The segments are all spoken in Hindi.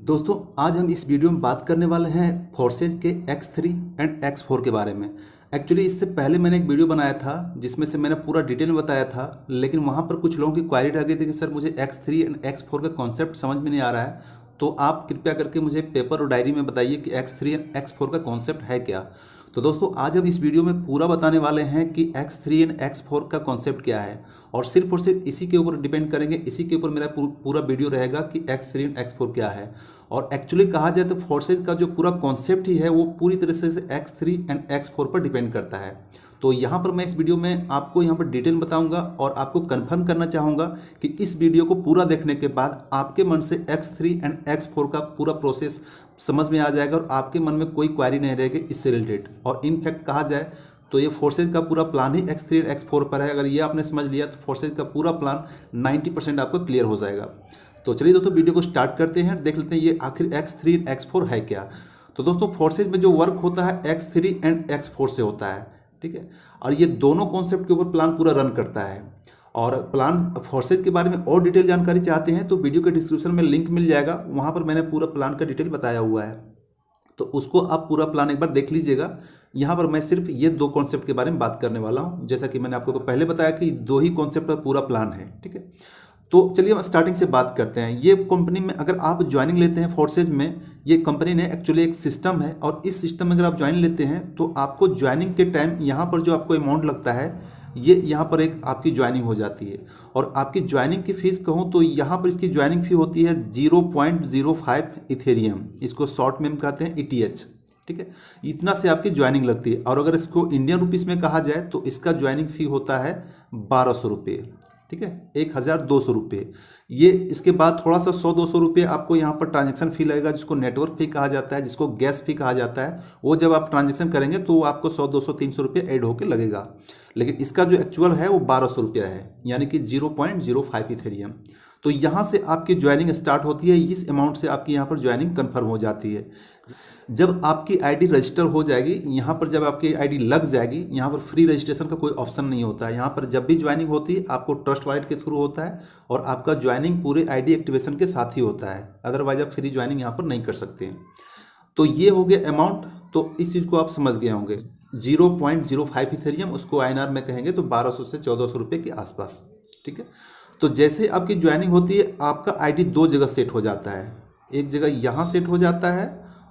दोस्तों, आज हम इस वीडियो में बात करने वाले हैं फोर्सेज के X3 एंड X4 के बारे में। एक्चुअली इससे पहले मैंने एक वीडियो बनाया था, जिसमें से मैंने पूरा डिटेल बताया था, लेकिन वहाँ पर कुछ लोगों की क्वारी रह गई थी कि सर, मुझे X3 एंड X4 का कॉन्सेप्ट समझ में नहीं आ रहा है तो आप कृपया करके मुझे पेपर और डायरी में बताइए कि X3 एंड X4 का कॉन्सेप्ट है क्या। तो दोस्तों, आज हम इस वीडियो में पूरा बताने वाले हैं कि X3 एंड X4 का कॉन्सेप्ट क्या है। और सिर्फ़ और सिर्फ़ इसी के ऊपर डिपेंड करेंगे, इसी के ऊपर मेरा पूरा वीडियो रहेगा कि X three and X four क्या है। और एक्चुअली कहा जाए तो फोर्सेज का जो पूरा कॉन्सेप्ट ही है, वो पूरी तरह से X three and X four पर डिपेंड करता है। तो यहाँ पर मैं इस वीडियो में आपको यहाँ पर डिटेल बताऊँगा और आपको कंफर्म करना चाहूँगा कि इस वीडियो को पूरा देखने के बाद आपके मन से X3 एंड X4 का पूरा प्रोसेस समझ में आ जाएगा और आपके मन में कोई क्वारी नहीं रहेगी इससे रिलेटेड और इनफैक्ट कहा जाए तो ये फोर्सेज का पूरा प्लान ही एक्स थ्री एक्स फोर पर है। अगर ये आपने समझ लिया तो फोर्सेज का पूरा प्लान 90 परसेंट आपको क्लियर हो जाएगा। तो चलिए दोस्तों वीडियो को स्टार्ट करते हैं, देख लेते हैं ये आखिर एक्स थ्री एक्स फोर है क्या। तो दोस्तों फोर्सेज में जो वर्क होता है X three and X four से होता है, ठीक है? और ये दोनों कॉन्सेप्ट के ऊपर प्लान पूरा रन करता है। और प्लान फोर्सेज के बारे में और डिटेल जानकारी चाहते हैं तो वीडियो के डिस्क्रिप्शन में लिंक मिल जाएगा। वहाँ पर मैंने पूरा प्लान का डिटेल बताया हुआ है। तो उसको आप पूरा प्लान एक बार देख लीजिएगा। यहाँ पर मैं सिर्फ़ ये दो कॉन्सेप्ट के बारे में बात करने वाला हूँ। जैसा कि मैंने आपको पहले बताया कि दो ही कॉन्सेप्ट का पूरा प्लान है, ठीक है? तो चलिए हम स्टार्टिंग से बात करते हैं। ये कंपनी में अगर आप ज्वाइनिंग लेते हैं फोर्सेज में, ये कंपनी ने एक्चुअली एक सिस्टम है और इस सिस्टम में अगर आप ज्वाइन लेते हैं तो आपको ज्वाइनिंग के टाइम यहाँ पर जो आपको अमाउंट लगता है, ये यहाँ पर एक आपकी ज्वाइनिंग हो जाती है। और आपकी ज्वाइनिंग की फ़ीस कहूँ तो यहाँ पर इसकी ज्वाइनिंग फ़ी होती है zero point zero five Ethereum इसको शॉर्ट में कहते हैं ई टी एच ठीक है? इतना से आपकी ज्वाइनिंग लगती है। और अगर इसको इंडियन रुपीज़ में कहा जाए तो इसका ज्वाइनिंग फ़ी होता है बारह सौ रुपये, ठीक है? एक हज़ार दो सौ रुपये। ये इसके बाद थोड़ा सा सौ दो सौ रुपये आपको यहाँ पर ट्रांजेक्शन फ़ी लगेगा, जिसको नेटवर्क फ़ी कहा जाता है, जिसको गैस फ़ी कहा जाता है। वो जब आप ट्रांजेक्शन करेंगे तो आपको सौ दो सौ तीन सौ रुपये एड होकर लगेगा। लेकिन इसका जो एक्चुअल है, वो बारह सौ रुपया है, यानी कि zero point zero five Ethereum तो यहाँ से आपकी ज्वाइनिंग स्टार्ट होती है, इस अमाउंट से आपकी यहाँ पर ज्वाइनिंग कन्फर्म हो जाती है। जब आपकी आईडी रजिस्टर हो जाएगी, यहाँ पर जब आपकी आईडी लग जाएगी, यहाँ पर फ्री रजिस्ट्रेशन का कोई ऑप्शन नहीं होता है। यहाँ पर जब भी ज्वाइनिंग होती है, आपको ट्रस्ट वाइट के थ्रू होता है और आपका ज्वाइनिंग पूरे आईडी एक्टिवेशन के साथ ही होता है। अदरवाइज़ आप फ्री ज्वाइनिंग यहाँ पर नहीं कर सकते हैं। तो ये हो गया अमाउंट तो इस चीज़ को आप समझ गए होंगे। Zero point zero five Ethereum उसको INR में कहेंगे तो बारह सौ से चौदह सौ रुपये के आसपास। ठीक है? तो जैसे आपकी ज्वाइनिंग होती है, आपका आईडी दो जगह सेट हो जाता है। एक जगह यहाँ सेट हो जाता है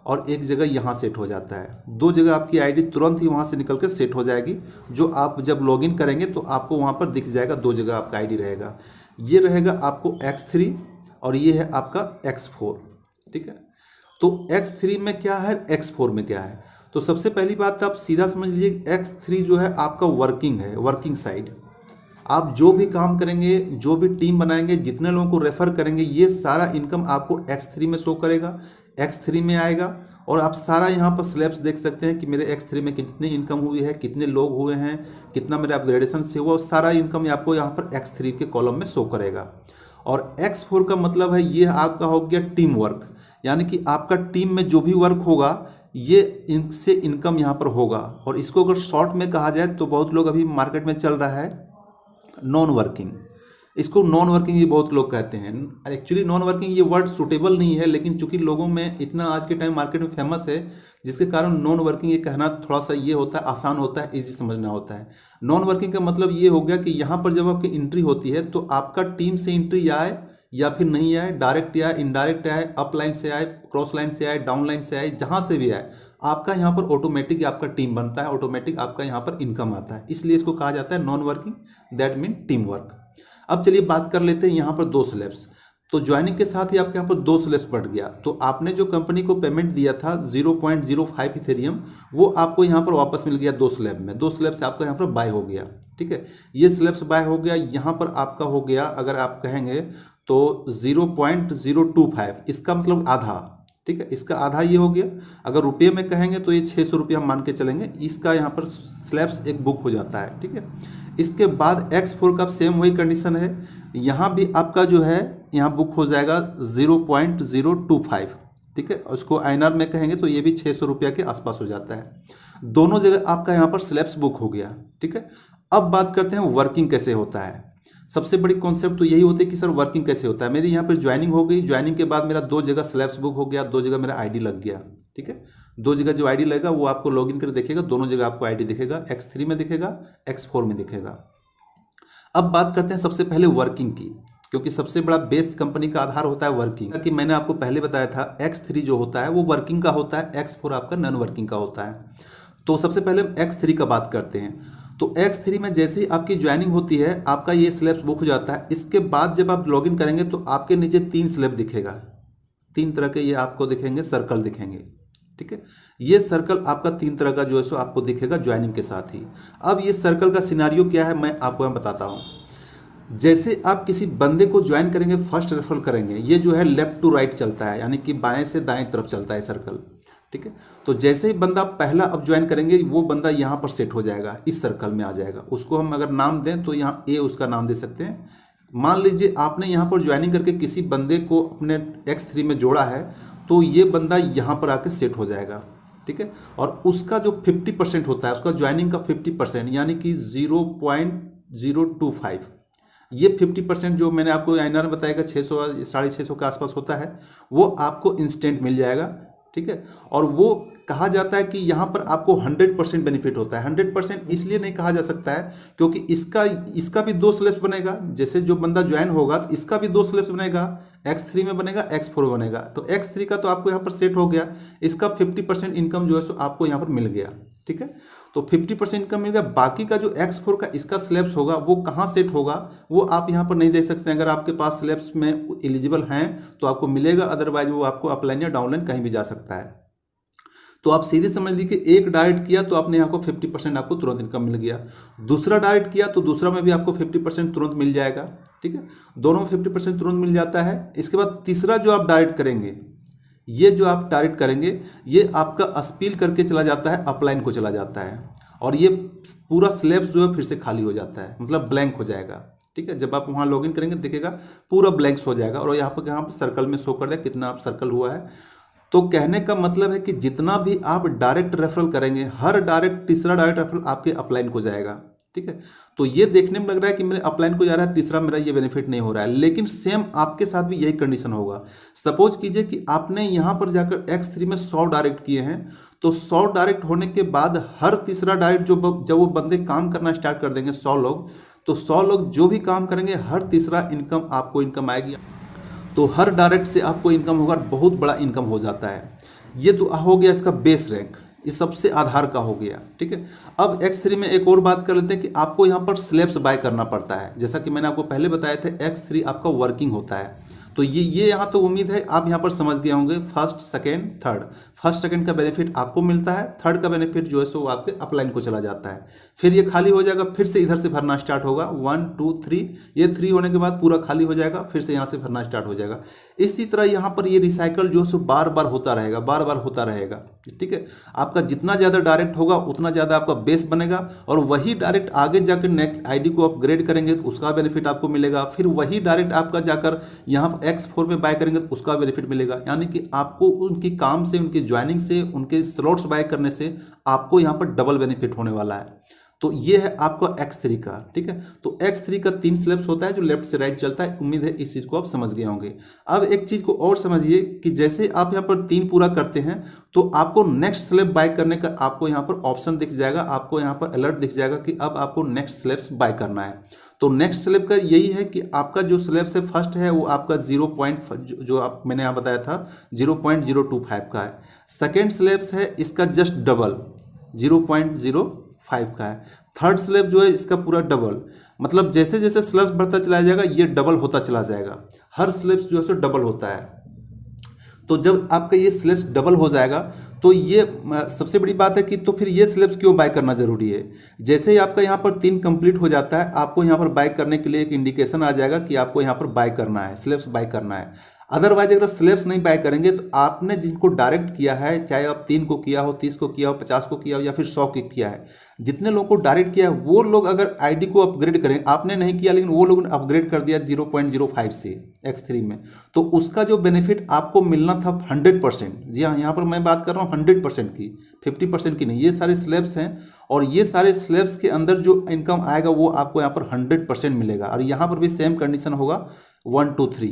और एक जगह यहाँ सेट हो जाता है। दो जगह आपकी आईडी तुरंत ही वहाँ से निकल कर सेट हो जाएगी। जो आप जब लॉगिन करेंगे तो आपको वहाँ पर दिख जाएगा दो जगह आपका आईडी रहेगा। ये रहेगा आपको एक्स थ्री और ये है आपका एक्स फोर ठीक है? तो एक्स थ्री में क्या है? एक्स फोर में क्या है? तो सबसे पहली बात आप सीधा समझ लीजिए एक्स थ्री जो है आपका वर्किंग है वर्किंग साइड आप जो भी काम करेंगे, जो भी टीम बनाएँगे, जितने लोगों को रेफर करेंगे, ये सारा इनकम आपको एक्स थ्री में शो करेगा। एक्स थ्री में आएगा और आप सारा यहाँ पर स्लैब्स देख सकते हैं कि मेरे एक्स थ्री में कितनी इनकम हुई है, कितने लोग हुए हैं, कितना मेरे अपग्रेडेशन से हुआ सारा इनकम आपको यहाँ पर एक्स थ्री के कॉलम में शो करेगा। और एक्स फोर का मतलब है ये आपका हो गया टीम वर्क यानी कि आपका टीम में जो भी वर्क होगा, ये इनसे इनकम यहाँ पर होगा। और इसको अगर शॉर्ट में कहा जाए तो बहुत लोग अभी मार्केट में चल रहा है नॉन वर्किंग इसको नॉन वर्किंग भी बहुत लोग कहते हैं। एक्चुअली नॉन वर्किंग ये वर्ड सुटेबल नहीं है, लेकिन चूँकि लोगों में इतना आज के टाइम मार्केट में फ़ेमस है, जिसके कारण नॉन वर्किंग ये कहना थोड़ा सा ये होता है, आसान होता है इजी समझना होता है। नॉन वर्किंग का मतलब ये हो गया कि यहाँ पर जब आपकी एंट्री होती है तो आपका टीम से एंट्री आए, या फिर नहीं आए डायरेक्ट आए इनडायरेक्ट आए अप लाइन से आए क्रॉस लाइन से आए डाउन लाइन से आए, जहाँ से भी आए, आपका यहाँ पर ऑटोमेटिक आपका टीम बनता है ऑटोमेटिक आपका यहाँ पर इनकम आता है। इसलिए इसको कहा जाता है non working that mean team work अब चलिए बात कर लेते हैं यहाँ पर दो स्लैब्स तो ज्वाइनिंग के साथ ही आपके यहाँ पर दो स्लैब्स बढ़ गया। तो आपने जो कंपनी को पेमेंट दिया था zero point zero five Ethereum वो आपको यहाँ पर वापस मिल गया दो स्लैब में। दो स्लैब से आपका यहाँ पर बाय हो गया। ठीक है? ये स्लैब्स बाय हो गया, यहाँ पर आपका हो गया, अगर आप कहेंगे तो zero point zero two five इसका मतलब आधा। ठीक है? इसका आधा ये हो गया। अगर रुपये में कहेंगे तो ये छः सौ रुपये हम मान के चलेंगे। इसका यहाँ पर स्लैब्स एक बुक हो जाता है। ठीक है? इसके बाद एक्स फोर का सेम वही कंडीशन है। यहाँ भी आपका जो है, यहाँ बुक हो जाएगा zero point zero two five ठीक है? उसको आई में कहेंगे तो ये भी छः सौ रुपया के आसपास हो जाता है। दोनों जगह आपका यहाँ पर स्लैब्स बुक हो गया, ठीक है? अब बात करते हैं वर्किंग कैसे होता है। सबसे बड़ी कॉन्सेप्ट तो यही होती है कि सर वर्किंग कैसे होता है? मेरी यहाँ पर ज्वाइनिंग हो गई। ज्वाइनिंग के बाद मेरा दो जगह स्लैब्स बुक हो गया, दो जगह मेरा आईडी लग गया, ठीक है? दो जगह जो आईडी लगेगा, वो आपको लॉगिन कर देखेगा, दोनों जगह आपको आईडी दिखेगा एक्स थ्री में दिखेगा एक्स फोर में दिखेगा। अब बात करते हैं सबसे पहले वर्किंग की, क्योंकि सबसे बड़ा बेस कंपनी का आधार होता है वर्किंग कि मैंने आपको पहले बताया था एक्स थ्री जो होता है, वो वर्किंग का होता है एक्स फोर आपका नॉन वर्किंग का होता है। तो सबसे पहले हम एक्स थ्री का बात करते हैं। तो एक्स थ्री में जैसे ही आपकी ज्वाइनिंग होती है, आपका ये स्लैब्स बुक हो जाता है। इसके बाद जब आप लॉगिन करेंगे तो आपके नीचे तीन स्लैब दिखेगा। तीन तरह के ये आपको दिखेंगे सर्कल दिखेंगे। ठीक है? ये सर्कल आपका तीन तरह का जो है सो आपको दिखेगा ज्वाइनिंग के साथ ही। अब ये सर्कल का सिनारियो क्या है, मैं आपको यहाँ बताता हूँ। जैसे आप किसी बंदे को ज्वाइन करेंगे फ़र्स्ट रेफर करेंगे, ये जो है लेफ़्ट टू राइट चलता है, यानी कि बाएँ से दाएँ तरफ़ चलता है सर्कल ठीक है? तो जैसे ही बंदा पहला अब ज्वाइन करेंगे, वो बंदा यहाँ पर सेट हो जाएगा, इस सर्कल में आ जाएगा। उसको हम अगर नाम दें तो यहाँ ए उसका नाम दे सकते हैं। मान लीजिए आपने यहाँ पर ज्वाइनिंग करके किसी बंदे को अपने एक्स में जोड़ा है तो ये बंदा यहाँ पर आके सेट हो जाएगा, ठीक है? और उसका जो फिफ्टी परसेंट होता है, उसका ज्वाइनिंग का फिफ्टी परसेंट यानी कि zero point zero two five ये फिफ्टी परसेंट जो मैंने आपको आइनर में बताया छः सौ साढ़े छः सौ के आसपास होता है, वो आपको इंस्टेंट मिल जाएगा, ठीक है? और वो कहा जाता है कि यहाँ पर आपको 100 परसेंट बेनिफिट होता है। 100 परसेंट इसलिए नहीं कहा जा सकता है क्योंकि इसका इसका भी दो स्लेब्स बनेगा। जैसे जो बंदा ज्वाइन होगा तो इसका भी दो स्लेब्स बनेगा। एक्स थ्री में बनेगा, एक्स फोर बनेगा। तो एक्स थ्री का तो आपको यहाँ पर सेट हो गया। इसका फिफ्टी परसेंट इनकम जो है सो आपको यहाँ पर मिल गया। ठीक है? तो 50 परसेंट इनकम मिल गया। बाकी का जो एक्स फोर का इसका स्लैब्स होगा, वो कहाँ सेट होगा, वो आप यहाँ पर नहीं देख सकते। अगर आपके पास स्लैब्स में एलिजिबल हैं तो आपको मिलेगा। अदरवाइज़ वो आपको अपलाइन या डाउनलाइन कहीं भी जा सकता है। तो आप सीधे समझ लीजिए एक डायरेक्ट किया तो आपने यहाँ को फिफ्टी परसेंट आपको तुरंत इनकम मिल गया। दूसरा डायरेक्ट किया तो दूसरा में भी आपको फिफ्टी परसेंट तुरंत मिल जाएगा, ठीक है? दोनों में फिफ्टी परसेंट तुरंत मिल जाता है। इसके बाद तीसरा जो आप डायरेक्ट करेंगे, ये जो आप डायरेक्ट करेंगे, ये आपका अस्पील करके चला जाता है, अपलाइन को चला जाता है। और ये पूरा स्लेब्स जो है फिर से खाली हो जाता है मतलब ब्लैंक हो जाएगा, ठीक है? जब आप वहाँ लॉगिन करेंगे, देखेगा पूरा ब्लैंक्स हो जाएगा। और यहाँ पर यहाँ पर सर्कल में शो कर दे कितना आप सर्कल हुआ है। तो कहने का मतलब है कि जितना भी आप डायरेक्ट रेफरल करेंगे, हर डायरेक्ट तीसरा डायरेक्ट रेफरल आपके अपलाइन को जाएगा, ठीक है? तो ये देखने में लग रहा है कि मेरे अपलाइन को जा रहा है, तीसरा मेरा ये बेनिफिट नहीं हो रहा है, लेकिन सेम आपके साथ भी यही कंडीशन होगा। सपोज़ कीजिए कि आपने यहाँ पर जाकर एक्स थ्री में सौ डायरेक्ट किए हैं तो सौ डायरेक्ट होने के बाद हर तीसरा डायरेक्ट जो जब वो बंदे काम करना स्टार्ट कर देंगे, सौ लोग तो सौ लोग जो भी काम करेंगे, हर तीसरा इनकम आपको इनकम आएगी। तो हर डायरेक्ट से आपको इनकम होगा बहुत बड़ा इनकम हो जाता है। ये तो हो गया इसका बेस रैंक ये सबसे आधार का हो गया, ठीक है? अब एक्स थ्री में एक और बात कर लेते हैं कि आपको यहाँ पर स्लेब्स बाय करना पड़ता है। जैसा कि मैंने आपको पहले बताया था एक्स थ्री आपका वर्किंग होता है। तो ये ये यहाँ तो उम्मीद है, आप यहाँ पर समझ गए होंगे first second third first second का बेनिफिट आपको मिलता है थर्ड का बेनिफिट जो है सो आपके अपलाइन को चला जाता है। फिर ये खाली हो जाएगा, फिर से इधर से भरना स्टार्ट होगा। वन टू थ्री ये थ्री होने के बाद पूरा खाली हो जाएगा, फिर से यहाँ से भरना स्टार्ट हो जाएगा। इसी तरह यहाँ पर ये रिसाइकल जो है बार बार होता रहेगा, बार बार होता रहेगा, ठीक है? आपका जितना ज़्यादा डायरेक्ट होगा, उतना ज़्यादा आपका बेस बनेगा और वही डायरेक्ट आगे जाकर नेक्स्ट आईडी को अपग्रेड करेंगे तो उसका बेनिफिट आपको मिलेगा। फिर वही डायरेक्ट आपका जाकर यहाँ एक्स फोर में बाय करेंगे तो उसका बेनिफिट मिलेगा। यानी कि आपको उनकी काम से, उनकी ज्वाइनिंग से, उनके स्लॉट्स बाय करने से आपको यहाँ पर डबल बेनिफिट होने वाला है। तो ये है आपका एक्स थ्री का ठीक है? तो एक्स थ्री का तीन स्लेब्स होता है जो लेफ़्ट से राइट चलता है। उम्मीद है इस चीज़ को आप समझ गए होंगे। अब एक चीज़ को और समझिए कि जैसे आप यहाँ पर तीन पूरा करते हैं तो आपको नेक्स्ट स्लेब बाय करने का आपको यहाँ पर ऑप्शन दिख जाएगा। आपको यहाँ पर अलर्ट दिख जाएगा कि अब आपको नेक्स्ट स्लेब्स बाय करना है। तो नेक्स्ट स्लेब का यही है कि आपका जो स्लेब्स है फ़र्स्ट है, वो आपका ज़ीरो पॉइंट जो आप, मैंने यहाँ बताया था zero point zero two five का है। सेकेंड स्लेब्स है, इसका just double zero point zero five का है। थर्ड स्लेब जो है, इसका पूरा डबल मतलब जैसे जैसे स्लेब्स बढ़ता चला जाएगा, ये डबल होता चला जाएगा। हर स्लेब्स जो है सो डबल होता है। तो जब आपका ये स्लेब्स डबल हो जाएगा तो ये सबसे बड़ी बात है कि तो फिर ये स्लेब्स क्यों बाय करना ज़रूरी है? जैसे ही आपका यहाँ पर तीन कंप्लीट हो जाता है, आपको यहाँ पर बाय करने के लिए एक इंडिकेशन आ जाएगा कि आपको यहाँ पर बाय करना है स्लेब्स बाय करना है। अदरवाइज़ अगर स्लेब्स नहीं बाय करेंगे तो आपने जिनको डायरेक्ट किया है, चाहे आप तीन को किया हो, तीस को किया हो, पचास को किया हो, या फिर सौ को किया है, जितने लोगों को डायरेक्ट किया है, वो लोग अगर आईडी को अपग्रेड करें, आपने नहीं किया, लेकिन वो लोगों ने अपग्रेड कर दिया ज़ीरो पॉइंट ज़ीरो फाइव से एक्स थ्री में तो उसका जो बेनिफिट आपको मिलना था हंड्रेड परसेंट जी हाँ यहाँ पर मैं बात कर रहा हूँ हंड्रेड परसेंट की फिफ्टी परसेंट की नहीं, ये सारे स्लेब्स हैं, और ये सारे स्लेब्स के अंदर जो इनकम आएगा, वो आपको यहाँ पर हंड्रेड परसेंट मिलेगा, और यहाँ पर भी सेम कंडीशन होगा वन टू थ्री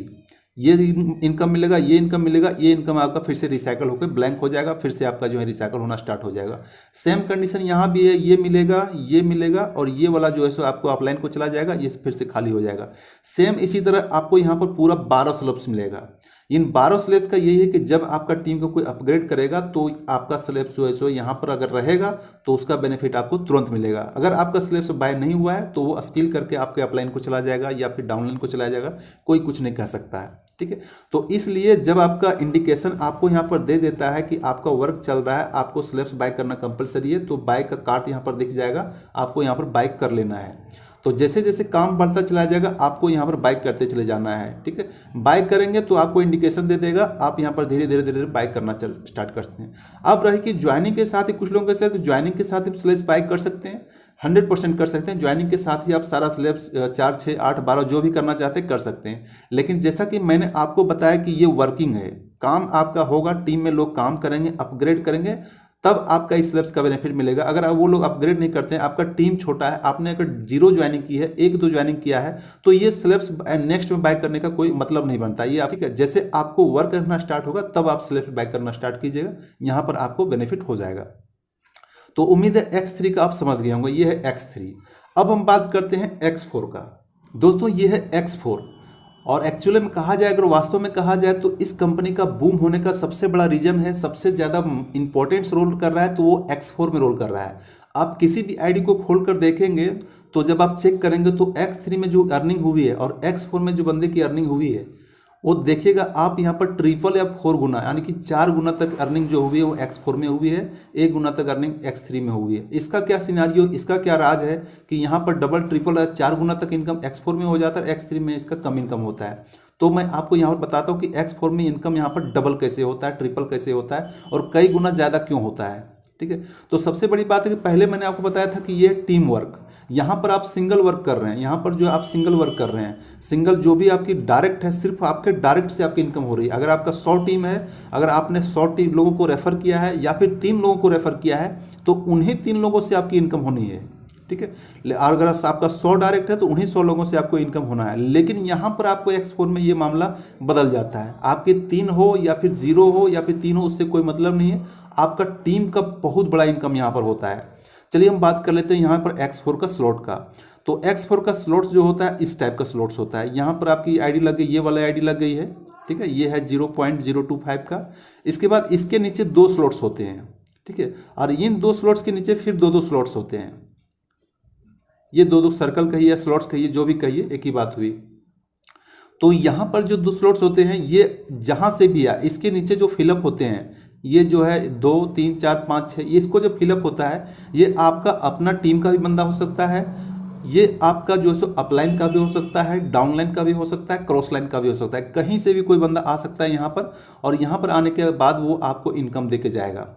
ये इनकम मिलेगा, ये इनकम मिलेगा, ये इनकम आपका फिर से रिसाइकल होकर ब्लैंक हो जाएगा, फिर से आपका जो है रिसाइकल होना स्टार्ट हो जाएगा। सेम कंडीशन यहाँ भी है, ये मिलेगा ये मिलेगा और ये वाला जो है सो आपको अपलाइन को चला जाएगा, ये फिर से खाली हो जाएगा। सेम इसी तरह आपको यहाँ पर पूरा बारह स्लब्स मिलेगा। इन बारह स्लेब्स का यही है कि जब आपका टीम को कोई अपग्रेड करेगा तो आपका स्लेब्स जो है सो यहाँ पर अगर रहेगा तो उसका बेनिफिट आपको तुरंत मिलेगा। अगर आपका स्लेब्स बाय नहीं हुआ है तो वो अस्पील करके आपके अपलाइन को चला जाएगा या फिर डाउनलाइन को चला जाएगा, कोई कुछ नहीं कह सकता है। ठीक है? तो इसलिए जब आपका इंडिकेशन आपको यहाँ पर दे देता है कि आपका वर्क चल रहा है, आपको स्लेब्स बाइक करना कंपलसरी है तो बाइक का कार्ट यहाँ पर दिख जाएगा, आपको यहाँ पर बाइक कर लेना है। तो जैसे जैसे काम बढ़ता चला जाएगा, आपको यहाँ पर बाइक करते चले जाना है, ठीक है? बाइक करेंगे तो आपको इंडिकेशन दे देगा, आप यहाँ पर धीरे धीरे धीरे धीरे बाइक करना स्टार्ट करते हैं। अब रहे कि ज्वाइनिंग के साथ ही कुछ लोगों के साथ ज्वाइनिंग के साथ ही स्लेस बाइक कर सकते हैं। हंड्रेड परसेंट कर सकते हैं। ज्वाइनिंग के साथ ही आप सारा स्लेब्स चार छः आठ, बारह, जो भी करना चाहते हैं, कर सकते हैं। लेकिन जैसा कि मैंने आपको बताया कि ये वर्किंग है, काम आपका होगा टीम में लोग काम करेंगे अपग्रेड करेंगे, तब आपका इस स्लेब्स का बेनिफिट मिलेगा। अगर वो लोग अपग्रेड नहीं करते हैं, आपका टीम छोटा है, आपने अगर ज़ीरो ज्वाइनिंग की है, एक, दो ज्वाइनिंग किया है तो ये स्लेब्स नेक्स्ट में बाय करने का कोई मतलब नहीं बनता। ये आप, ठीक है, जैसे आपको वर्क करना स्टार्ट होगा, तब आप स्लेब्स बाय करना स्टार्ट कीजिएगा। यहाँ पर आपको बेनिफिट हो जाएगा। तो उम्मीद है एक्स थ्री का आप समझ गए होंगे ये है एक्स थ्री अब हम बात करते हैं एक्स फोर का। दोस्तों ये है एक्स फोर और एक्चुअली में कहा जाए, अगर वास्तव में कहा जाए तो इस कंपनी का बूम होने का सबसे बड़ा रीजन है, सबसे ज़्यादा इंपॉर्टेंट रोल कर रहा है तो वो एक्स फोर में रोल कर रहा है। आप किसी भी आईडी को खोल कर देखेंगे तो जब आप चेक करेंगे तो एक्स थ्री में जो अर्निंग हुई है और एक्स फोर में जो बंदे की अर्निंग हुई है वो देखिएगा, आप यहाँ पर ट्रिपल या फोर गुना, यानी कि चार गुना तक अर्निंग जो हुई है, वो एक्स फोर में हुई है, एक गुना तक अर्निंग एक्स थ्री में हुई है। इसका क्या सिनारियो इसका क्या राज है कि यहाँ पर डबल ट्रिपल या चार गुना तक इनकम एक्स फोर में हो जाता है एक्स थ्री में इसका कम इनकम होता है। तो मैं आपको यहाँ पर बताता हूँ कि एक्स फोर में इनकम यहाँ पर डबल कैसे होता है ट्रिपल कैसे होता है और कई गुना ज़्यादा क्यों होता है, ठीक है? तो सबसे बड़ी बात है कि पहले मैंने आपको बताया था कि ये टीम वर्क यहाँ पर आप सिंगल वर्क कर रहे हैं, यहाँ पर जो आप सिंगल वर्क कर रहे हैं सिंगल जो भी आपकी डायरेक्ट है, सिर्फ़ आपके डायरेक्ट से आपकी इनकम हो रही है। अगर आपका सौ टीम है, अगर आपने सौ टीम लोगों को रेफर किया है या फिर तीन लोगों को रेफर किया है तो उन्हीं तीन लोगों से आपकी इनकम होनी है, ठीक है? और अगर आपका सौ डायरेक्ट है तो उन्हीं सौ लोगों से आपको इनकम होना है। लेकिन यहाँ पर आपको एक्सपोर्ट में ये मामला बदल जाता है। आपके तीन हो या फिर ज़ीरो हो या फिर तीन हो, उससे कोई मतलब नहीं है। आपका टीम का बहुत बड़ा इनकम यहाँ पर होता है। चलिए हम बात कर लेते हैं यहाँ पर एक्स फोर का स्लॉट का। तो एक्स फोर का स्लॉट जो होता है, इस टाइप का स्लॉट्स होता है। यहाँ पर आपकी आईडी लग गई, ये वाला आईडी लग गई है, ठीक है? ये है zero point zero two five का। इसके बाद इसके नीचे दो स्लॉट्स होते हैं, ठीक है? और इन दो स्लॉट्स के नीचे फिर दो दो स्लॉट्स होते हैं। ये दो दो सर्कल कहिए स्लॉट्स कहिए जो भी कहिए एक ही बात हुई। तो यहाँ पर जो दो स्लॉट्स होते हैं, ये जहाँ से भी आ इसके नीचे जो फिलअप होते हैं ये जो है दो, तीन, चार, पाँच छः ये इसको जो फिलअप होता है, ये आपका अपना टीम का भी बंदा हो सकता है, ये आपका जो है सो अपलाइन का भी हो सकता है डाउनलाइन का भी हो सकता है क्रॉस लाइन का भी हो सकता है। कहीं से भी कोई बंदा आ सकता है यहाँ पर और यहाँ पर आने के बाद वो आपको इनकम दे के जाएगा।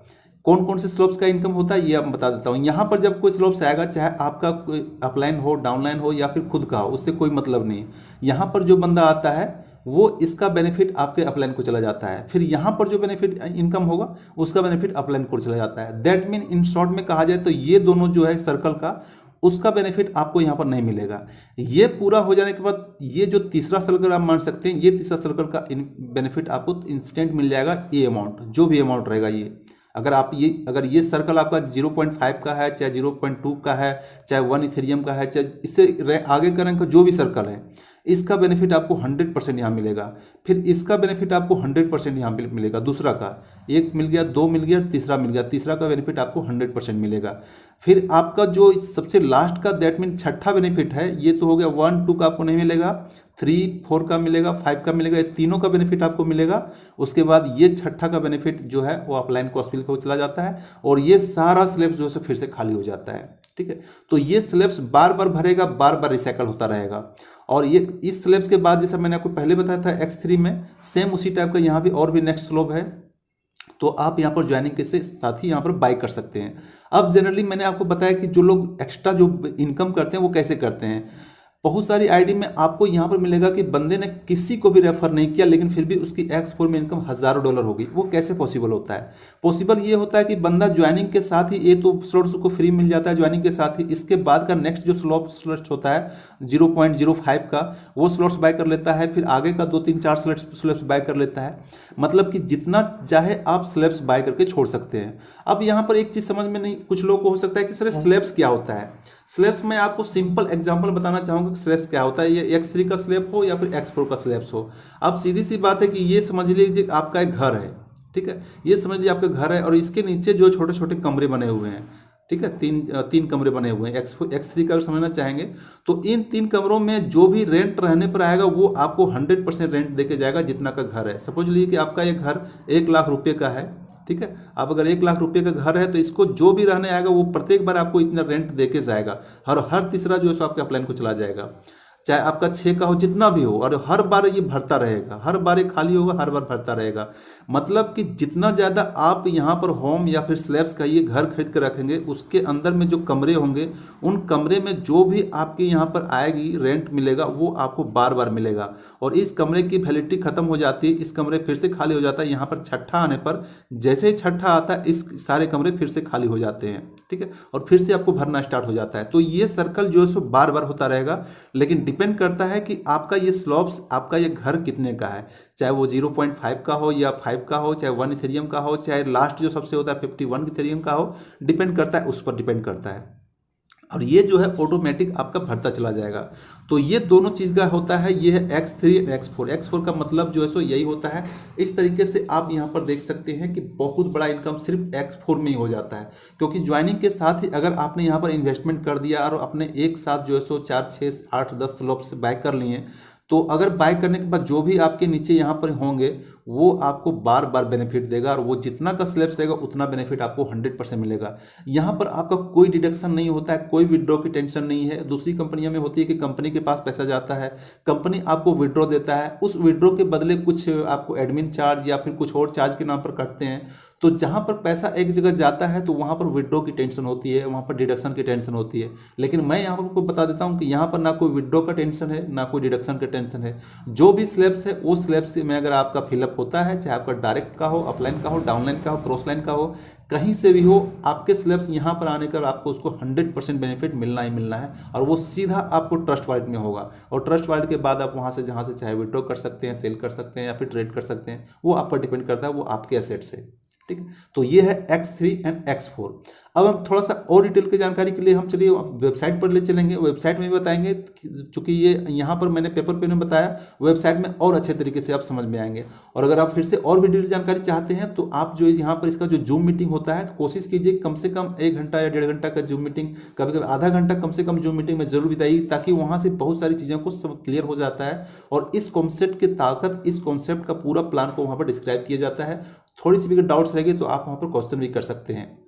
कौन कौन से स्लोप्स का इनकम होता है, ये आप बता देता हूँ। यहाँ पर जब कोई स्लोप्स आएगा, चाहे आपका कोई अपलाइन हो डाउनलाइन हो या फिर खुद का हो, उससे कोई मतलब नहीं। यहाँ पर जो बंदा आता है वो इसका बेनिफिट आपके अपलाइन को चला जाता है। फिर यहाँ पर जो बेनिफिट इनकम होगा, उसका बेनिफिट अपलाइन को चला जाता है। दैट मीन इन शॉर्ट में कहा जाए तो ये दोनों जो है सर्कल का, उसका बेनिफिट आपको यहाँ पर नहीं मिलेगा। ये पूरा हो जाने के बाद ये जो तीसरा सर्कल आप मान सकते हैं, ये तीसरा सर्कल का बेनिफिट आपको इंस्टेंट मिल जाएगा ये अमाउंट जो भी अमाउंट रहेगा ये। अगर आप ये, अगर ये सर्कल आपका 0.5 का है, चाहे 0.2 का है, चाहे वन इथेरियम का है, चाहे इससे आगे का जो भी सर्कल है इसका बेनिफिट आपको 100 परसेंट यहाँ मिलेगा। फिर इसका बेनिफिट आपको 100 परसेंट यहाँ मिलेगा। दूसरा का, एक मिल गया, दो मिल गया, तीसरा मिल गया। तीसरा का बेनिफिट आपको 100 परसेंट मिलेगा। फिर आपका जो सबसे लास्ट का दैट मीन छठा बेनिफिट है, ये तो हो गया वन टू का आपको नहीं मिलेगा। थ्री फोर का मिलेगा फाइव का मिलेगा, ये तीनों का बेनिफिट आपको मिलेगा। उसके बाद ये छठा का बेनिफिट जो है, वो अपलाइन कॉस्पिल को चला जाता है और ये सारा स्लेब जो है फिर से खाली हो जाता है। ठीक है? तो ये स्लेब्स बार बार भरेगा, बार बार रिसाइकल होता रहेगा। और ये, इस स्लेब्स के बाद जैसा मैंने आपको पहले बताया था एक्स थ्री में सेम उसी टाइप का यहाँ भी और भी नेक्स्ट स्लोब है। तो आप यहाँ पर ज्वाइनिंग के साथ ही यहाँ पर बाई कर सकते हैं। अब जनरली मैंने आपको बताया कि जो लोग एक्स्ट्रा जो इनकम करते हैं, वो कैसे करते हैं? बहुत सारी आईडी में आपको यहाँ पर मिलेगा कि बंदे ने किसी को भी रेफर नहीं किया लेकिन फिर भी उसकी एक्स फोर में इनकम हज़ारों डॉलर होगी। वो कैसे पॉसिबल होता है? पॉसिबल ये होता है कि बंदा ज्वाइनिंग के साथ ही ये तो स्लॉट्स को फ्री मिल जाता है ज्वाइनिंग के साथ ही। इसके बाद का नेक्स्ट जो स्लॉप स्लॉट्स होता है ज़ीरो पॉइंट ज़ीरो फाइव का वो स्लॉट्स बाय कर लेता है फिर आगे का दो तीन चार स्लॉट्स स्लैब्स बाय कर लेता है। मतलब कि जितना चाहे आप स्लैब्स बाय करके छोड़ सकते हैं। अब यहाँ पर एक चीज़ समझ में नहीं कुछ लोगों को हो सकता है कि सर स्लैब्स क्या होता है? स्लैब्स में आपको सिंपल एग्जांपल बताना चाहूँगा कि स्लेब्स क्या होता है। ये एक्स थ्री का स्लेब हो या फिर एक्स फोर का स्लेब्स हो। अब सीधी सी बात है कि ये समझ लीजिए आपका एक घर है, ठीक है? ये समझ लीजिए आपका घर है और इसके नीचे जो छोटे छोटे कमरे बने हुए हैं। ठीक है, तीन तीन कमरे बने हुए हैं। एक्स एक्स थ्री का अगर समझना चाहेंगे तो इन तीन कमरों में जो भी रेंट रहने पर आएगा, वो आपको हंड्रेड परसेंट रेंट देके जाएगा जितना का घर है। सपोज़ लीजिए कि आपका ये घर एक लाख रुपए का है, ठीक है? आप अगर एक लाख रुपए का घर है तो इसको जो भी रहने आएगा, वो प्रत्येक बार आपको इतना रेंट दे जाएगा। और हर तीसरा जो है, सो आपके प्लान को चला जाएगा। चाहे आपका छः का हो, जितना भी हो, और हर बार ये भरता रहेगा। हर बार ये खाली होगा, हर बार भरता रहेगा। मतलब कि जितना ज़्यादा आप यहाँ पर होम या फिर स्लैब्स का ये घर खरीद कर रखेंगे, उसके अंदर में जो कमरे होंगे, उन कमरे में जो भी आपके यहाँ पर आएगी रेंट मिलेगा, वो आपको बार बार मिलेगा। और इस कमरे की वैलिडिटी खत्म हो जाती है, इस कमरे फिर से खाली हो जाता है, यहाँ पर छठा आने पर जैसे ही छठा आता है, इस सारे कमरे फिर से खाली हो जाते हैं, ठीक है? और फिर से आपको भरना स्टार्ट हो जाता है। तो ये सर्कल जो है, सो बार बार होता रहेगा, लेकिन डिपेंड करता है कि आपका ये स्लॉब्स, आपका ये घर कितने का है। चाहे वो ज़ीरो पॉइंट फाइव का हो या फाइव का हो, चाहे वन इथेरियम का हो, चाहे लास्ट जो सबसे होता है फिफ्टी वन इथेरियम का हो, डिपेंड करता है, उस पर डिपेंड करता है। और ये जो है ऑटोमेटिक आपका भरता चला जाएगा। तो ये दोनों चीज़ का होता है, ये है X three X four X four का मतलब जो है सो यही होता है, इस तरीके से आप यहाँ पर देख सकते हैं कि बहुत बड़ा इनकम सिर्फ़ एक्स फोर में ही हो जाता है। क्योंकि ज्वाइनिंग के साथ ही अगर आपने यहाँ पर इन्वेस्टमेंट कर दिया और अपने एक साथ जो है सो चार छः आठ, दस स्लॉप से बाय कर लिए तो अगर बाय करने के बाद जो भी आपके नीचे यहाँ पर होंगे, वो आपको बार बार बेनिफिट देगा और वो जितना का स्लैब्स रहेगा, उतना बेनिफिट आपको हंड्रेड परसेंट मिलेगा। यहाँ पर आपका कोई डिडक्शन नहीं होता है, कोई विड्रॉ की टेंशन नहीं है। दूसरी कंपनियों में होती है कि कंपनी के पास पैसा जाता है कंपनी आपको विड्रॉ देता है। उस विड्रॉ के बदले कुछ आपको एडमिन चार्ज या फिर कुछ और चार्ज के नाम पर कटते हैं। तो जहाँ पर पैसा एक जगह जाता है तो वहाँ पर विड्रॉ की टेंशन होती है, वहाँ पर डिडक्शन की टेंशन होती है। लेकिन मैं यहाँ पर आपको बता देता हूँ कि यहाँ पर ना कोई विड्रॉ का टेंशन है, ना कोई डिडक्शन का टेंशन है। जो भी स्लैब्स है वो स्लैब्स में अगर आपका फिलअप होता है, चाहे आपका डायरेक्ट का हो अपलाइन का हो डाउनलाइन का हो क्रॉसलाइन का हो, कहीं से भी हो, आपके स्लैब्स यहाँ पर आने का आपको उसको 100 परसेंट बेनिफिट मिलना ही मिलना है और वो सीधा आपको ट्रस्ट वॉलेट में होगा। और ट्रस्ट वॉलेट के बाद आप वहाँ से जहाँ से चाहे विड्रॉ कर सकते हैं सेल कर सकते हैं या फिर ट्रेड कर सकते हैं, वो आप पर डिपेंड करता है, वो आपके एसेट से ठीक है तो ये है X three and X four अब हम थोड़ा सा और डिटेल की जानकारी के लिए हम चलिए वेबसाइट पर ले चलेंगे। वेबसाइट में भी बताएँगे चूँकि ये यहाँ पर मैंने पेपर पे में बताया, वेबसाइट में और अच्छे तरीके से आप समझ में आएँगे। और अगर आप फिर से और भी डिटेल जानकारी चाहते हैं तो आप जो यहाँ पर इसका जो जूम मीटिंग होता है तो कोशिश कीजिए कम से कम एक घंटा या डेढ़ घंटा का जूम मीटिंग कभी कभी आधा घंटा कम से कम जूम मीटिंग में ज़रूर बताइए, ताकि वहाँ से बहुत सारी चीज़ों को सब क्लियर हो जाता है और इस कॉन्सेप्ट की ताकत, इस कॉन्सेप्ट का पूरा प्लान को वहाँ पर डिस्क्राइब किया जाता है। थोड़ी सी भी अगर डाउट्स रहेगी तो आप वहाँ पर क्वेश्चन भी कर सकते हैं।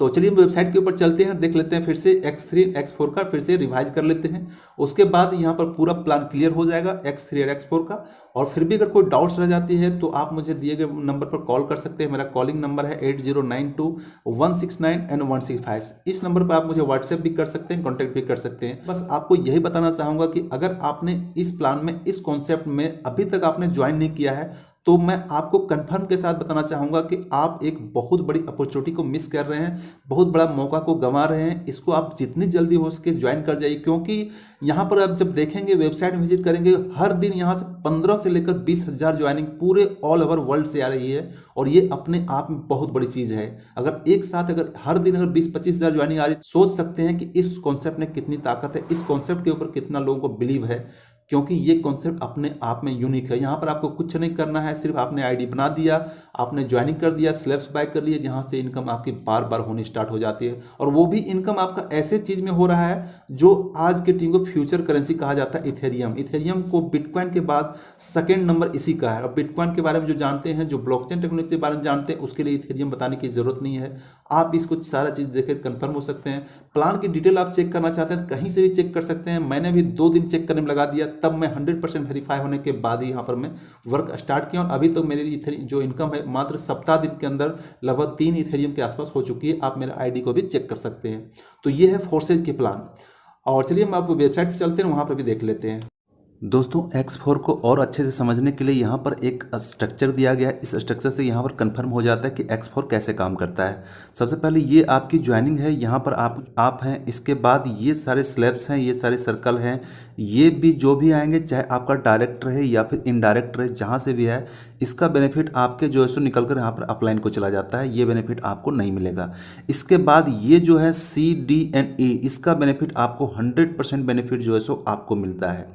तो चलिए हम वेबसाइट के ऊपर चलते हैं, देख लेते हैं फिर से एक्स थ्री एक्स फोर का फिर से रिवाइज कर लेते हैं। उसके बाद यहाँ पर पूरा प्लान क्लियर हो जाएगा एक्स थ्री और एक्स फोर का। और फिर भी अगर कोई डाउट्स रह जाती है तो आप मुझे दिए गए नंबर पर कॉल कर सकते हैं। मेरा कॉलिंग नंबर है eight zero nine two one six nine and one six five इस नंबर पर आप मुझे व्हाट्सएप भी कर सकते हैं कॉन्टैक्ट भी कर सकते हैं। बस आपको यही बताना चाहूँगा कि अगर आपने इस प्लान में, इस कॉन्सेप्ट में अभी तक आपने ज्वाइन नहीं किया है तो मैं आपको कंफर्म के साथ बताना चाहूँगा कि आप एक बहुत बड़ी अपॉर्चुनिटी को मिस कर रहे हैं, बहुत बड़ा मौका को गंवा रहे हैं। इसको आप जितनी जल्दी हो सके ज्वाइन कर जाइए, क्योंकि यहाँ पर आप जब देखेंगे वेबसाइट विज़िट करेंगे, हर दिन यहाँ से पंद्रह से लेकर बीस हज़ार ज्वाइनिंग पूरे ऑल ओवर वर्ल्ड से आ रही है, और ये अपने आप में बहुत बड़ी चीज़ है। अगर एक साथ अगर हर दिन अगर बीस पच्चीस हज़ार ज्वाइनिंग आ रही, सोच सकते हैं कि इस कॉन्सेप्ट में कितनी ताकत है, इस कॉन्सेप्ट के ऊपर कितना लोगों को बिलीव है। क्योंकि ये कॉन्सेप्ट अपने आप में यूनिक है। यहाँ पर आपको कुछ नहीं करना है, सिर्फ़ आपने आईडी बना दिया, आपने ज्वाइनिंग कर दिया स्लैब्स बाय कर लिया जहाँ से इनकम आपकी बार बार होनी स्टार्ट हो जाती है। और वो भी इनकम आपका ऐसे चीज़ में हो रहा है, जो आज के टीम को फ्यूचर करेंसी कहा जाता है इथेरियम इथेरियम को बिटकॉइन के बाद सेकेंड नंबर इसी का है। और बिटकॉइन के बारे में जो जानते हैं, जो ब्लॉकचेन टेक्नोलॉजी के बारे में जानते हैं, उसके लिए इथेरियम बताने की ज़रूरत नहीं है। आप इसको सारा चीज़ देखकर कन्फर्म हो सकते हैं। प्लान की डिटेल आप चेक करना चाहते हैं, कहीं से भी चेक कर सकते हैं। मैंने भी दो दिन चेक करने में लगा दिया तब मैं हंड्रेड परसेंट वेरीफाई होने के बाद ही यहाँ पर मैं वर्क स्टार्ट किया और अभी तो मेरी जो इनकम है, मात्र सप्ताह दिन के अंदर लगभग तीन इथेरियम के आसपास हो चुकी है। आप मेरे आईडी को भी चेक कर सकते हैं। तो ये है फोर्सेज के प्लान और चलिए हम आप वेबसाइट पर चलते हैं वहाँ पर भी देख लेते हैं। दोस्तों एक्स फोर को और अच्छे से समझने के लिए यहाँ पर एक स्ट्रक्चर दिया गया है। इस स्ट्रक्चर से यहाँ पर कंफर्म हो जाता है कि एक्स फोर कैसे काम करता है। सबसे पहले ये आपकी ज्वाइनिंग है। यहाँ पर आप आप हैं। इसके बाद ये सारे स्लैब्स हैं, ये सारे सर्कल हैं। ये भी जो भी आएँगे, चाहे आपका डायरेक्ट रहे या फिर इनडायरेक्ट रहे जहाँ से भी है, इसका बेनिफिट आपके जो है सो निकल कर यहाँ पर अपलाइन को चला जाता है। ये बेनिफिट आपको नहीं मिलेगा। इसके बाद ये जो है सी डी एंड ई इसका बेनिफिट आपको हंड्रेड परसेंट बेनिफिट जो है सो आपको मिलता है।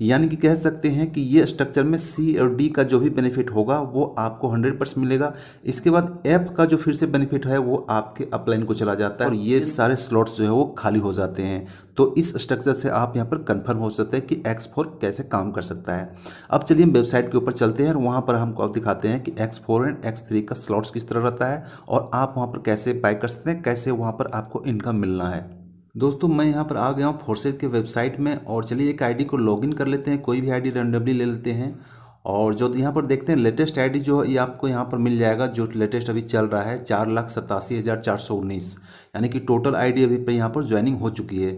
यानी कि कह सकते हैं कि ये स्ट्रक्चर में सी और डी का जो भी बेनिफिट होगा, वो आपको हंड्रेड परसेंट मिलेगा। इसके बाद एफ़ का जो फिर से बेनिफिट है, वो आपके अपलाइन को चला जाता है और ये सारे स्लॉट्स जो है, वो खाली हो जाते हैं। तो इस स्ट्रक्चर से आप यहाँ पर कन्फर्म हो सकते हैं कि एक्स फोर कैसे काम कर सकता है। अब चलिए हम वेबसाइट के ऊपर चलते हैं और वहाँ पर हमको अब दिखाते हैं कि X four and X three का स्लॉट्स किस तरह रहता है और आप वहाँ पर कैसे बाय कर सकते हैं, कैसे वहाँ पर आपको इनकम मिलना है। दोस्तों, मैं यहाँ पर आ गया हूँ फोर्सेज के वेबसाइट में और चलिए एक आईडी को लॉगिन कर लेते हैं, कोई भी आईडी रेंडमली ले लेते हैं। और जो यहाँ पर देखते हैं लेटेस्ट आईडी जो है, ये आपको यहाँ पर मिल जाएगा, जो लेटेस्ट अभी चल रहा है, चार लाख सतासी हज़ार चार सौ उन्नीस। यानी कि टोटल आईडी अभी पे यहाँ पर ज्वाइनिंग हो चुकी है।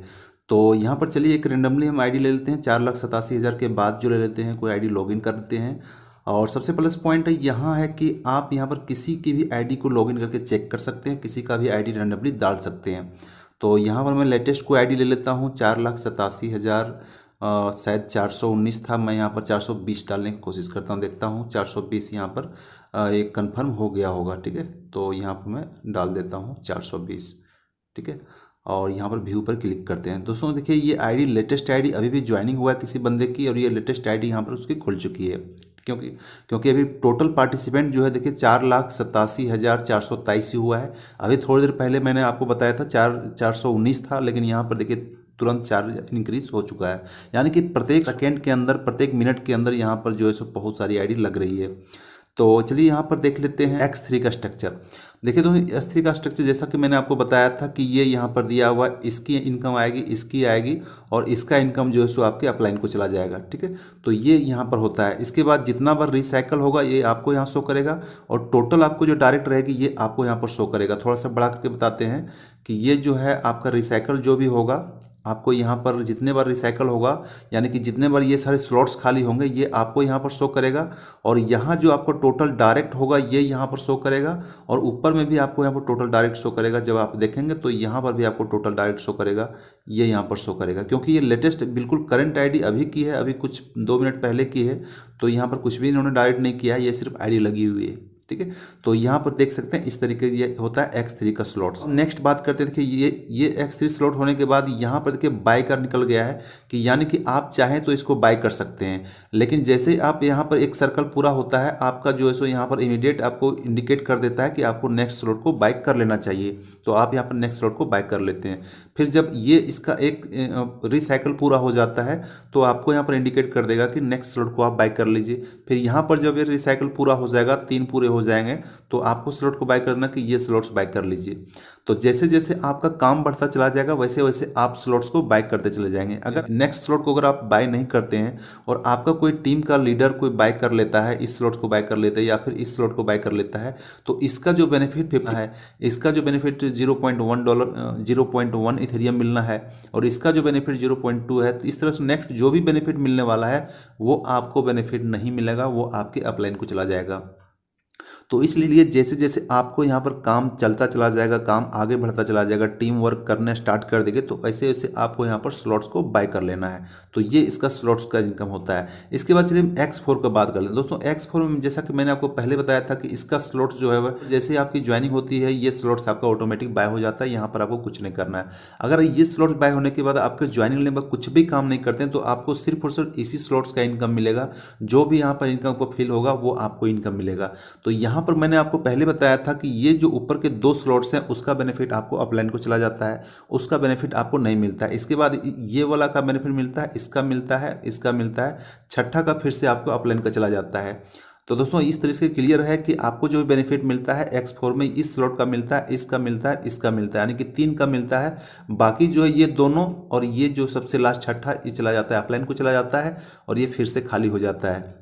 तो यहाँ पर चलिए एक रेंडमली हम आईडी ले लेते हैं, चार लाख सतासी हज़ार के बाद जो ले लेते हैं, कोई आईडी लॉगिन कर देते हैं। और सबसे प्लस पॉइंट यहाँ है कि आप यहाँ पर किसी की भी आईडी को लॉगिन करके चेक कर सकते हैं, किसी का भी आईडी रेंडमली डाल सकते हैं। तो यहाँ पर मैं लेटेस्ट को आईडी ले लेता हूँ, चार लाख सतासी हज़ार शायद चार सौ उन्नीस था। मैं यहाँ पर चार सौ बीस डालने की कोशिश करता हूँ, देखता हूँ, चार सौ बीस यहाँ पर एक कंफर्म हो गया होगा, ठीक है? तो यहाँ पर मैं डाल देता हूँ चार सौ बीस, ठीक है? और यहाँ पर व्यू पर क्लिक करते हैं। दोस्तों, देखिए ये आईडी लेटेस्ट आईडी अभी भी ज्वाइनिंग हुआ है किसी बंदे की और ये लेटेस्ट आईडी यहाँ पर उसकी खुल चुकी है। क्योंकि क्योंकि अभी टोटल पार्टिसिपेंट जो है, देखिए, चार लाख सतासी हज़ार चार सौ तेईस हुआ है। अभी थोड़ी देर पहले मैंने आपको बताया था, चार चार सौ उन्नीस था, लेकिन यहाँ पर देखिए, तुरंत चार्ज इंक्रीज हो चुका है। यानी कि प्रत्येक सेकेंड के अंदर, प्रत्येक मिनट के अंदर यहाँ पर जो है, सो बहुत सारी आईडी लग रही है। तो चलिए यहाँ पर देख लेते हैं एक्स थ्री का स्ट्रक्चर देखिए तो एस थ्री का स्ट्रक्चर जैसा कि मैंने आपको बताया था कि ये यहाँ पर दिया हुआ इसकी इनकम आएगी, इसकी आएगी और इसका इनकम जो है सो आपके अपलाइन को चला जाएगा, ठीक है? तो ये यहाँ पर होता है। इसके बाद जितना बार रिसाइकल होगा, ये आपको यहाँ शो करेगा और टोटल आपको जो डायरेक्ट रहेगी, ये आपको यहाँ पर शो करेगा। थोड़ा सा बढ़ा करके बताते हैं कि ये जो है आपका रिसाइकल जो भी होगा आपको यहाँ पर जितने बार रिसाइकल होगा, यानी कि जितने बार ये सारे स्लॉट्स खाली होंगे, ये आपको यहाँ पर शो करेगा। और यहाँ जो आपको टोटल डायरेक्ट होगा, ये यहाँ पर शो करेगा। और ऊपर में भी आपको यहाँ पर टोटल डायरेक्ट शो करेगा। जब आप देखेंगे तो यहाँ पर भी आपको टोटल डायरेक्ट शो करेगा। ये यहाँ पर शो करेगा। क्योंकि ये लेटेस्ट बिल्कुल करंट आईडी अभी की है, अभी कुछ दो मिनट पहले की है तो यहाँ पर कुछ भी इन्होंने डायरेक्ट नहीं किया, ये सिर्फ़ आईडी लगी हुई है। ठीक है? तो यहाँ पर देख सकते हैं, इस तरीके से ये होता है एक्स थ्री का स्लॉट नेक्स्ट बात करते देखिए ये ये एक्स थ्री स्लॉट होने के बाद यहाँ पर देखिए बाय कर निकल गया है कि यानी कि आप चाहें तो इसको बाय कर सकते हैं। लेकिन जैसे आप यहाँ पर एक सर्कल पूरा होता है, आपका जो है सो यहाँ पर इमीडिएट आपको इंडिकेट कर देता है कि आपको नेक्स्ट स्लॉट को बाइक कर लेना चाहिए। तो आप यहाँ पर नेक्स्ट स्लॉट को बाइक कर लेते हैं। फिर जब ये इसका एक रिसाइकल पूरा हो जाता है तो आपको यहाँ पर इंडिकेट कर देगा कि नेक्स्ट स्लॉट को आप बाई कर लीजिए। फिर यहाँ पर जब ये रिसाइकल पूरा हो जाएगा, तीन पूरे हो जाएँगे तो आपको स्लॉट को बाय करना कि ये स्लॉट्स बाई कर लीजिए। तो जैसे जैसे आपका काम बढ़ता चला जाएगा वैसे वैसे आप स्लॉट्स को बाय करते चले जाएँगे। अगर नेक्स्ट स्लॉट को अगर आप बाय नहीं करते हैं और आपका कोई टीम का लीडर कोई बाय कर लेता है इस स्लॉट को बाय कर लेता है या फिर इस स्लॉट को बाय कर लेता है तो इसका जो बेनिफिट फिफ्टी है। इसका जो benefit zero point one dollar zero point one Ethereum मिलना है और इसका जो बेनिफिट ज़ीरो पॉइंट टू है तो इस तरह से नेक्स्ट जो भी बेनिफिट मिलने वाला है वो आपको बेनिफिट नहीं मिलेगा वो आपके अपलाइन को चला जाएगा। तो इसलिए जैसे जैसे आपको यहाँ पर काम चलता चला जाएगा, काम आगे बढ़ता चला जाएगा टीम वर्क करना स्टार्ट कर देंगे तो ऐसे ऐसे आपको यहाँ पर स्लॉट्स को बाय कर लेना है। तो ये इसका स्लॉट्स का इनकम होता है। इसके बाद चलिए हम एक्स फोर का बात कर लें। दोस्तों एक्स फोर में जैसा कि मैंने आपको पहले बताया था कि इसका स्लॉट्स जो है जैसे आपकी ज्वाइनिंग होती है, ये स्लॉट्स आपका ऑटोमेटिक बाय हो जाता है, यहाँ पर आपको कुछ नहीं करना है। अगर ये स्लॉट्स बाय होने के बाद आपके ज्वाइनिंग पर कुछ भी काम नहीं करते हैं तो आपको सिर्फ़ और सिर्फ़ इसी स्लॉट्स का इनकम मिलेगा। जो भी यहाँ पर इनकम को फिल होगा, वो आपको इनकम मिलेगा। तो यहाँ पर मैंने आपको पहले बताया था कि ये जो ऊपर के दो स्लॉट्स हैं, उसका बेनिफिट आपको अपलाइन को चला जाता है, उसका बेनिफिट आपको नहीं मिलता है। इसके बाद ये वाला का बेनिफिट मिलता है, इसका मिलता है, इसका मिलता है, छठा का फिर से आपको अपलाइन का चला जाता है। तो दोस्तों, इस तरीके से क्लियर है कि आपको जो बेनिफिट मिलता है एक्स फोर में इस स्लॉट का मिलता है, इसका मिलता है, इसका मिलता है, यानी कि तीन का मिलता है। बाकी जो है ये दोनों और ये जो सबसे लास्ट छठा, ये चला जाता है अपलाइन को चला जाता है और ये फिर से खाली हो जाता है।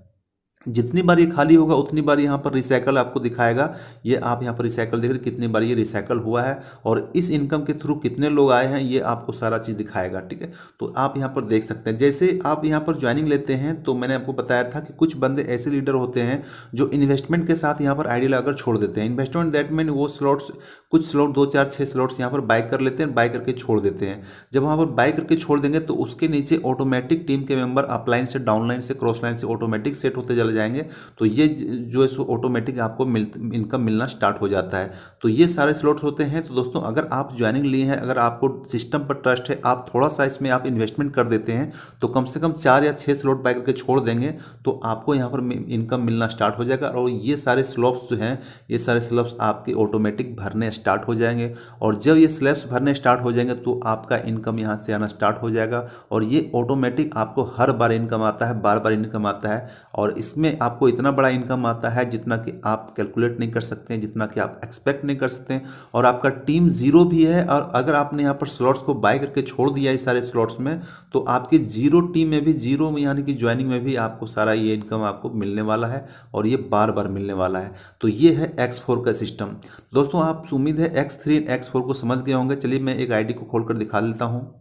जितनी बार ये खाली होगा, उतनी बार यहाँ पर रिसाइकल आपको दिखाएगा। ये आप यहाँ पर रिसाइकल देख रहे कितनी बार ये रिसाइकल हुआ है और इस इनकम के थ्रू कितने लोग आए हैं, ये आपको सारा चीज़ दिखाएगा, ठीक है? तो आप यहाँ पर देख सकते हैं। जैसे आप यहाँ पर ज्वाइनिंग लेते हैं तो मैंने आपको बताया था कि कुछ बंदे ऐसे लीडर होते हैं, जो इन्वेस्टमेंट के साथ यहाँ पर आइडिया लगाकर छोड़ देते हैं। इन्वेस्टमेंट दैट मीन वो स्लॉट्स कुछ स्लॉट दो, चार छः स्लॉट्स यहाँ पर बाय कर लेते हैं बाय करके छोड़ देते हैं। जब वहाँ पर बाय करके छोड़ देंगे तो उसके नीचे ऑटोमेटिक टीम के मेंबर अपलाइन से डाउनलाइन से क्रॉस लाइन से ऑटोमेटिक सेट होते चले जाएँगे तो ये जो है सो ऑटोमेटिक आपको मिल इनकम मिलना स्टार्ट हो जाता है। तो ये सारे स्लॉट्स होते हैं। तो दोस्तों, अगर आप ज्वाइनिंग लिए हैं, अगर आपको सिस्टम पर ट्रस्ट है, आप थोड़ा सा इसमें आप इन्वेस्टमेंट कर देते हैं तो कम से कम चार या छः स्लॉट बाय करके छोड़ देंगे तो आपको यहाँ पर इनकम मिलना स्टार्ट हो जाएगा। और ये सारे स्लॉप्स जो हैं, ये सारे स्लॉप्स आपके ऑटोमेटिक भरने स्टार्ट हो जाएँगे। और जब ये स्लैब्स भरने स्टार्ट हो जाएँगे तो आपका इनकम यहाँ से आना स्टार्ट हो जाएगा। और ये ऑटोमेटिक आपको हर बार इनकम आता है, बार बार इनकम आता है। और इसमें आपको इतना बड़ा इनकम आता है जितना कि आप कैलकुलेट नहीं कर सकते हैं, जितना कि आप एक्सपेक्ट नहीं कर सकते हैं और आपका टीम ज़ीरो भी है और अगर आपने यहाँ पर स्लॉट्स को बाय करके छोड़ दिया इस सारे स्लॉट्स में तो आपकी ज़ीरो टीम में भी ज़ीरो यानी कि ज्वाइनिंग में भी आपको सारा ये इनकम आपको मिलने वाला है और ये बार बार मिलने वाला है। तो ये है एक्स का सिस्टम दोस्तों, आप उम्मीद है एक्स थ्री को समझ गए होंगे। चलिए मैं एक आईडी को खोल दिखा देता हूँ।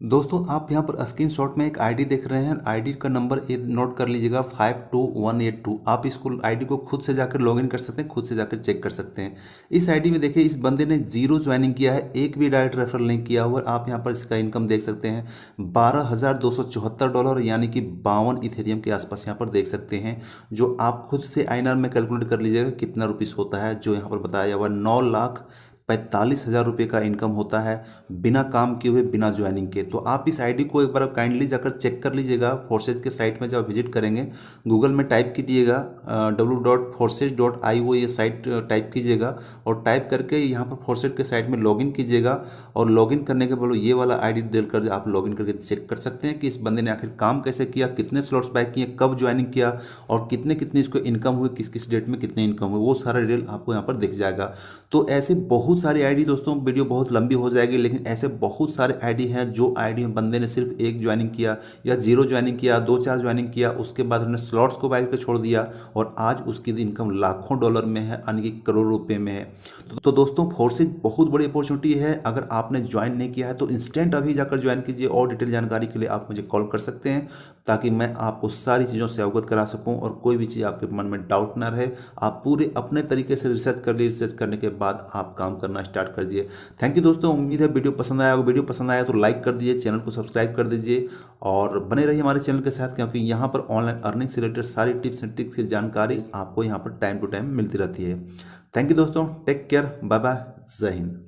दोस्तों, आप यहाँ पर स्क्रीन शॉट में एक आईडी देख रहे हैं। आईडी का नंबर नोट कर लीजिएगा five two one eight two आप इसको आईडी को खुद से जाकर लॉगिन कर सकते हैं, खुद से जाकर चेक कर सकते हैं। इस आईडी में देखिए, इस बंदे ने ज़ीरो ज्वाइनिंग किया है, एक भी डायरेक्ट रेफर नहीं किया हुआ। आप यहाँ पर इसका इनकम देख सकते हैं, बारह डॉलर यानी कि बावन इथेरियम के आसपास यहाँ पर देख सकते हैं। जो आप खुद से आई में कैलकुलेट कर लीजिएगा, कितना रुपीज़ होता है, जो यहाँ पर बताया हुआ नौ लाख पैंतालीस हज़ार रुपये का इनकम होता है बिना काम किए हुए, बिना ज्वाइनिंग के तो आप इस आईडी को एक बार काइंडली जाकर चेक कर लीजिएगा फोर्सेज के साइट में जब विज़िट करेंगे गूगल में टाइप कीजिएगा W dot Forsage dot I वो ये साइट टाइप कीजिएगा और टाइप करके यहाँ पर फोर्सेज के साइट में लॉगिन कीजिएगा और लॉगिन करने के बाद ये वाला आई डी कर आप लॉगिन करके चेक कर सकते हैं कि इस बंदे ने आखिर काम कैसे किया, कितने स्लॉट्स बाय किए, कब ज्वाइनिंग किया और कितने कितने इसको इनकम हुए, किस किस डेट में कितने इनकम हुए, वो सारा डिटेल आपको यहाँ पर दिख जाएगा। तो ऐसे बहुत बहुत सारी आईडी दोस्तों वीडियो बहुत लंबी हो जाएगी, लेकिन ऐसे बहुत सारे आईडी हैं जो आईडी में बंदे ने सिर्फ़ एक ज्वाइनिंग किया या ज़ीरो ज्वाइनिंग किया, दो चार ज्वाइनिंग किया, उसके बाद उन्होंने स्लॉट्स को बाइक पर छोड़ दिया और आज उसकी इनकम लाखों डॉलर में है, यानी कि करोड़ रुपये में है। तो तो दोस्तों फोर्सेज बहुत बड़ी अपॉर्चुनिटी है। अगर आपने ज्वाइन नहीं किया है तो इंस्टेंट अभी जाकर ज्वाइन कीजिए और डिटेल जानकारी के लिए आप मुझे कॉल कर सकते हैं। ताकि मैं आपको सारी चीज़ों से अवगत करा सकूँ और कोई भी चीज़ आपके मन में डाउट ना रहे। आप पूरे अपने तरीके से रिसर्च कर लिए रिसर्च करने के बाद आप काम करना स्टार्ट कर दिए थैंक यू दोस्तों, उम्मीद है वीडियो पसंद आया अगर वीडियो पसंद आया तो लाइक कर दीजिए चैनल को सब्सक्राइब कर दीजिए और बने रहिए हमारे चैनल के साथ, क्योंकि यहाँ पर ऑनलाइन अर्निंग से रिलेटेड सारी टिप्स एंड ट्रिक्स की जानकारी आपको यहाँ पर टाइम टू टाइम मिलती रहती है। थैंक यू दोस्तों टेक केयर बाय बाय जय हिंद।